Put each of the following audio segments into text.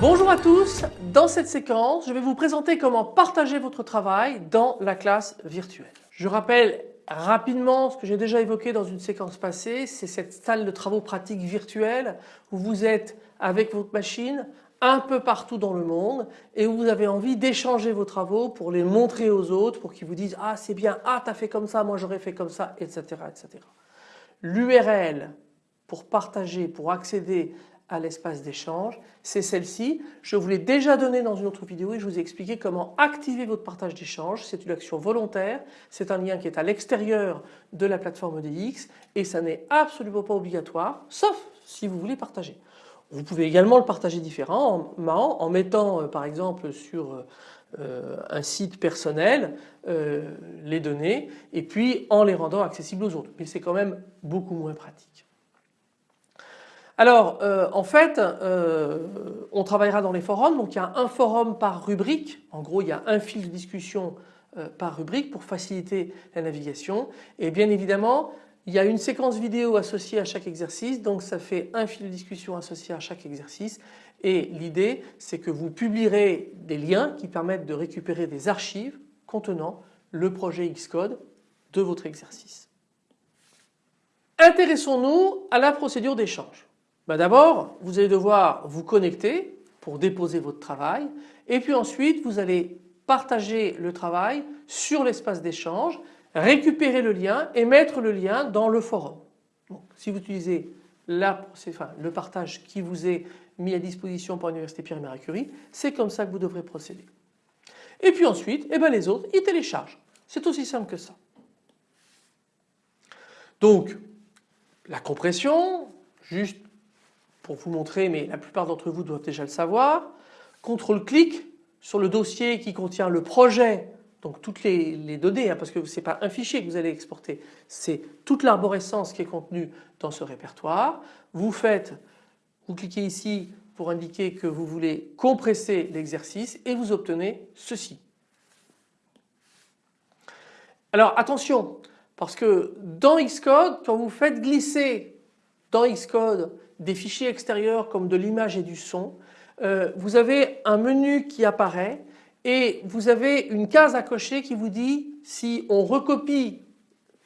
Bonjour à tous, dans cette séquence je vais vous présenter comment partager votre travail dans la classe virtuelle. Je rappelle rapidement ce que j'ai déjà évoqué dans une séquence passée, c'est cette salle de travaux pratiques virtuelle où vous êtes avec votre machine un peu partout dans le monde et où vous avez envie d'échanger vos travaux pour les montrer aux autres pour qu'ils vous disent ah c'est bien, ah t'as fait comme ça, moi j'aurais fait comme ça etc. etc. L'URL pour partager, pour accéder à l'espace d'échange, c'est celle-ci. Je vous l'ai déjà donné dans une autre vidéo et je vous ai expliqué comment activer votre partage d'échange. C'est une action volontaire, c'est un lien qui est à l'extérieur de la plateforme DX et ça n'est absolument pas obligatoire, sauf si vous voulez partager. Vous pouvez également le partager différemment en mettant euh, par exemple sur euh, un site personnel euh, les données et puis en les rendant accessibles aux autres. Mais c'est quand même beaucoup moins pratique. Alors euh, en fait euh, on travaillera dans les forums. Donc il y a un forum par rubrique. En gros il y a un fil de discussion euh, par rubrique pour faciliter la navigation. Et bien évidemment il y a une séquence vidéo associée à chaque exercice. Donc ça fait un fil de discussion associé à chaque exercice. Et l'idée c'est que vous publierez des liens qui permettent de récupérer des archives contenant le projet Xcode de votre exercice. Intéressons-nous à la procédure d'échange. Bah, d'abord, vous allez devoir vous connecter pour déposer votre travail et puis ensuite vous allez partager le travail sur l'espace d'échange, récupérer le lien et mettre le lien dans le forum. si vous utilisez le partage qui vous est mis à disposition par l'Université Pierre et Marie Curie, c'est comme ça que vous devrez procéder. Et puis ensuite, eh ben les autres, ils téléchargent. C'est aussi simple que ça. Donc, la compression, juste pour vous montrer, mais la plupart d'entre vous doivent déjà le savoir. CTRL-clic sur le dossier qui contient le projet, donc toutes les, données, hein, parce que ce n'est pas un fichier que vous allez exporter, c'est toute l'arborescence qui est contenue dans ce répertoire. Vous faites, vous cliquez ici pour indiquer que vous voulez compresser l'exercice et vous obtenez ceci. Alors attention, parce que dans Xcode, quand vous faites glisser dans Xcode des fichiers extérieurs comme de l'image et du son, euh, vous avez un menu qui apparaît et vous avez une case à cocher qui vous dit si on recopie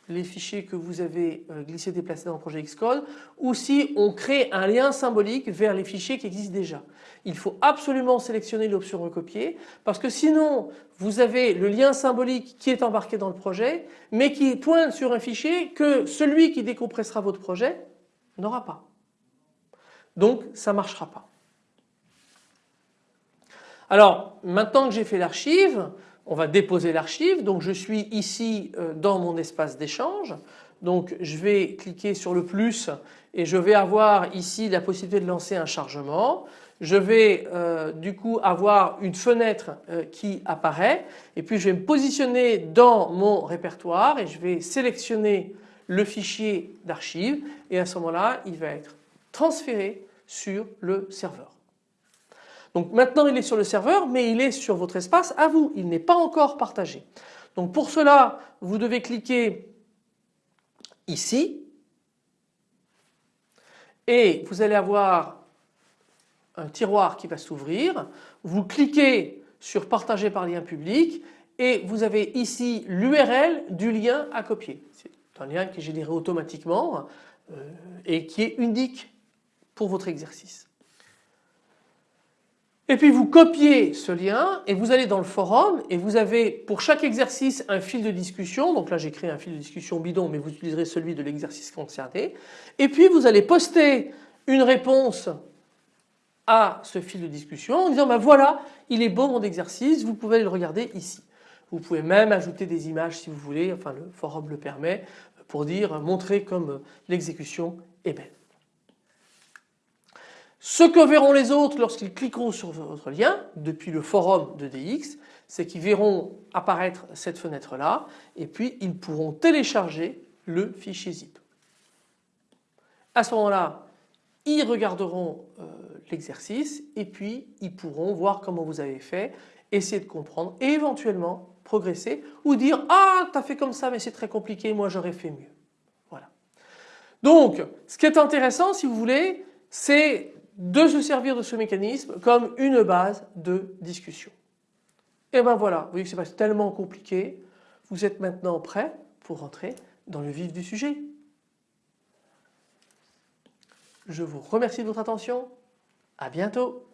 les fichiers que vous avez euh, glissés déplacés dans le projet Xcode ou si on crée un lien symbolique vers les fichiers qui existent déjà. Il faut absolument sélectionner l'option recopier parce que sinon vous avez le lien symbolique qui est embarqué dans le projet mais qui pointe sur un fichier que celui qui décompressera votre projet n'aura pas. Donc ça ne marchera pas. Alors maintenant que j'ai fait l'archive, on va déposer l'archive. Donc je suis ici euh, dans mon espace d'échange. Donc je vais cliquer sur le plus et je vais avoir ici la possibilité de lancer un chargement. Je vais euh, du coup avoir une fenêtre euh, qui apparaît et puis je vais me positionner dans mon répertoire et je vais sélectionner le fichier d'archive et à ce moment-là il va être transféré sur le serveur. Donc maintenant il est sur le serveur mais il est sur votre espace à vous, il n'est pas encore partagé. Donc pour cela vous devez cliquer ici et vous allez avoir un tiroir qui va s'ouvrir. Vous cliquez sur partager par lien public et vous avez ici l'URL du lien à copier. Un lien qui est généré automatiquement euh, et qui est unique pour votre exercice. Et puis vous copiez ce lien et vous allez dans le forum et vous avez pour chaque exercice un fil de discussion. Donc là j'ai créé un fil de discussion bidon mais vous utiliserez celui de l'exercice concerné. Et puis vous allez poster une réponse à ce fil de discussion en disant ben voilà il est beau mon exercice vous pouvez le regarder ici. Vous pouvez même ajouter des images si vous voulez enfin le forum le permet pour dire montrer comme l'exécution est belle. Ce que verront les autres lorsqu'ils cliqueront sur votre lien depuis le forum de DX, c'est qu'ils verront apparaître cette fenêtre là et puis ils pourront télécharger le fichier zip. À ce moment-là, ils regarderont euh, l'exercice et puis ils pourront voir comment vous avez fait, essayer de comprendre et éventuellement progresser ou dire ah tu as fait comme ça mais c'est très compliqué moi j'aurais fait mieux. Voilà. Donc ce qui est intéressant si vous voulez c'est de se servir de ce mécanisme comme une base de discussion. Et ben voilà, vous voyez que c'est pas tellement compliqué. Vous êtes maintenant prêt pour rentrer dans le vif du sujet. Je vous remercie de votre attention. À bientôt.